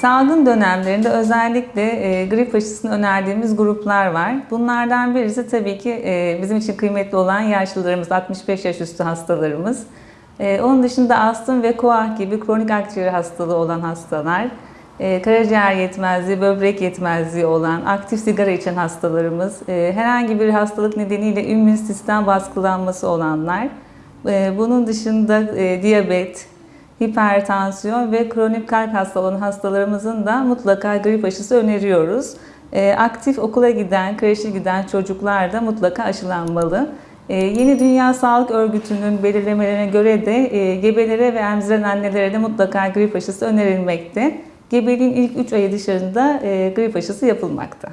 Salgın dönemlerinde özellikle e, grip aşısını önerdiğimiz gruplar var. Bunlardan birisi tabii ki e, bizim için kıymetli olan yaşlılarımız, 65 yaş üstü hastalarımız. E, onun dışında astım ve koah gibi kronik akciğer hastalığı olan hastalar, e, karaciğer yetmezliği, böbrek yetmezliği olan, aktif sigara içen hastalarımız, e, herhangi bir hastalık nedeniyle immün sistem baskılanması olanlar, e, bunun dışında e, diyabet, hipertansiyon ve kronik kalp hastalığı hastalarımızın da mutlaka grip aşısı öneriyoruz. E, aktif okula giden, kreşe giden çocuklar da mutlaka aşılanmalı. E, Yeni Dünya Sağlık Örgütü'nün belirlemelerine göre de e, gebelere ve emziren annelere de mutlaka grip aşısı önerilmekte. Gebeliğin ilk 3 ayı dışarında e, grip aşısı yapılmakta.